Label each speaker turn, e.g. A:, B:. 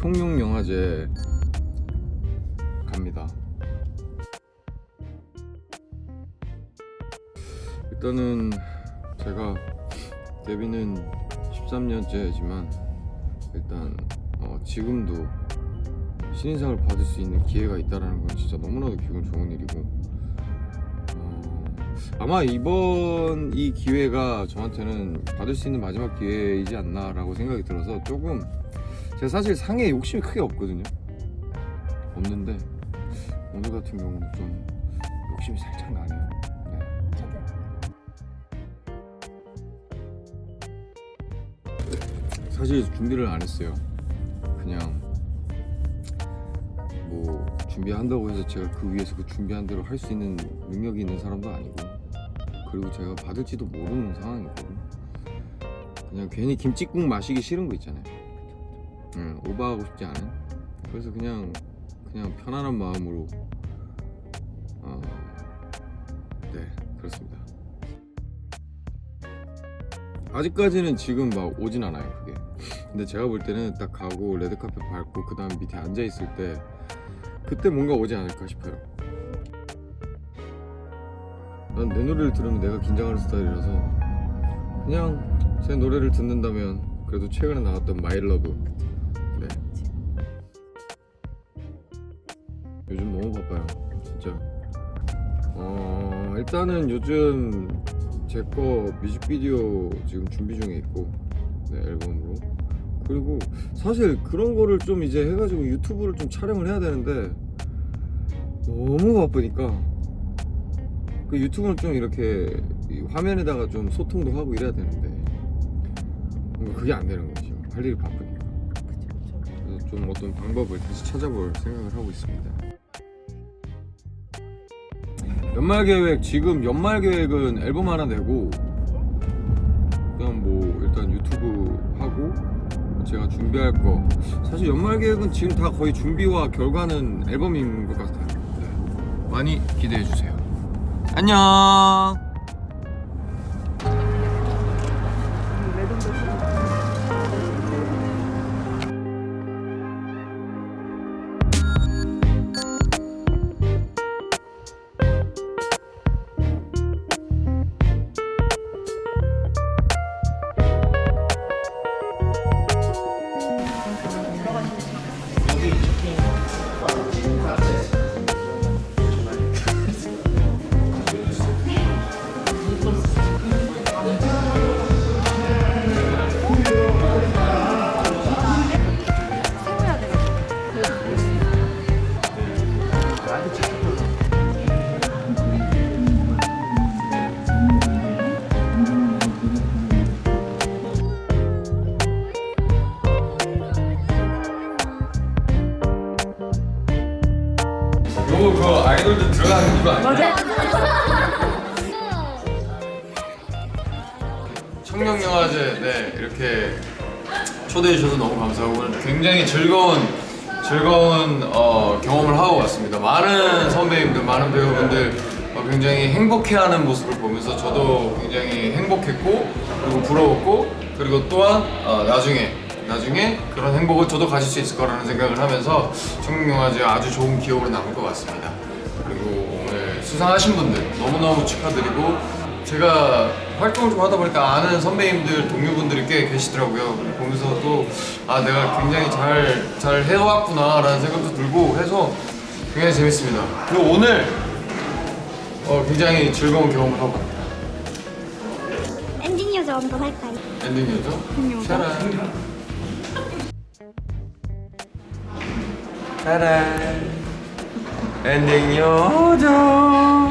A: 청룡영화제 갑니다. 일단은 제가 데뷔는 13년째지만 일단 어, 지금도 신인상을 받을 수 있는 기회가 있다는 건 진짜 너무나도 기분 좋은 일이고 어, 아마 이번 이 기회가 저한테는 받을 수 있는 마지막 기회이지 않나 라고 생각이 들어서 조금 제가 사실 상에 욕심이 크게 없거든요. 없는데 오늘 같은 경우는 좀 욕심이 살짝 나네요. 네. 사실 준비를 안 했어요. 그냥 뭐 준비한다고 해서 제가 그 위에서 그 준비한 대로 할 수 있는 능력이 있는 사람도 아니고 그리고 제가 받을지도 모르는 상황이거든요. 그냥 괜히 김치국 마시기 싫은 거 있잖아요 응, 오버하고 싶지 않은? 그래서 그냥 그냥 편안한 마음으로 어, 네 그렇습니다. 아직까지는 지금 막 오진 않아요 그게. 근데 제가 볼 때는 딱 가고 레드카펫 밟고 그 다음 밑에 앉아 있을 때 그때 뭔가 오지 않을까 싶어요. 난 내 노래를 들으면 내가 긴장하는 스타일이라서 그냥 제 노래를 듣는다면 그래도 최근에 나왔던 마일러브 요즘 너무 바빠요 진짜. 어 일단은 요즘 제 거 뮤직비디오 지금 준비 중에 있고 네 앨범으로. 그리고 사실 그런 거를 좀 이제 해가지고 유튜브를 좀 촬영을 해야 되는데 너무 바쁘니까 그 유튜브는 좀 이렇게 이 화면에다가 좀 소통도 하고 이래야 되는데 그게 안 되는 지금 할 일이 바쁘니까. 그래서 좀 어떤 방법을 다시 찾아볼 생각을 하고 있습니다 연말 계획 지금 연말 계획은 앨범 하나 내고 그냥 뭐 일단 유튜브 하고 제가 준비할 거. 사실 연말 계획은 지금 다 거의 준비와 결과는 앨범인 것 같아요. 네. 많이 기대해 주세요. 안녕 그 아이돌들 들어가는 거 아니야? 청룡영화제 네 이렇게 초대해 주셔서 너무 감사하고 오늘 굉장히 즐거운 즐거운 어, 경험을 하고 왔습니다. 많은 선배님들, 많은 배우분들 어, 굉장히 행복해하는 모습을 보면서 저도 굉장히 행복했고 그리고 부러웠고 그리고 또한 어, 나중에 나중에 그런 행복을 저도 가질 수 있을 거라는 생각을 하면서 청룡영화제 아주 좋은 기억으로 남을 것 같습니다. 그리고 오늘 수상하신 분들 너무너무 축하드리고 제가 활동을 좀 하다 보니까 아는 선배님들, 동료분들이 꽤 계시더라고요. 보면서 또 아 내가 굉장히 잘, 잘 해왔구나 라는 생각도 들고 해서 굉장히 재밌습니다. 그리고 오늘 어, 굉장히 즐거운 경험을 하고 갑니다.
B: 엔딩 요정 한번 할까요?
A: 엔딩 요정?
B: 요정.
A: 짜란. 엔딩 요정